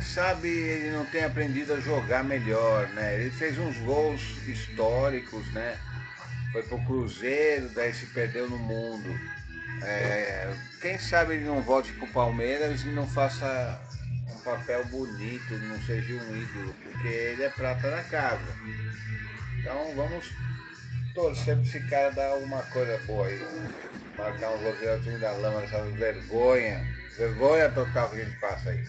quem sabe ele não tem aprendido a jogar melhor, né? Ele fez uns gols históricos, né? Foi pro Cruzeiro, daí se perdeu no mundo. É, quem sabe ele não volte pro Palmeiras e não faça um papel bonito, não seja um ídolo, porque ele é prata na casa. Então vamos torcer para esse cara dar alguma coisa boa aí. Marcar um goleiro da lama, essa vergonha. Vergonha total que a gente passa aí.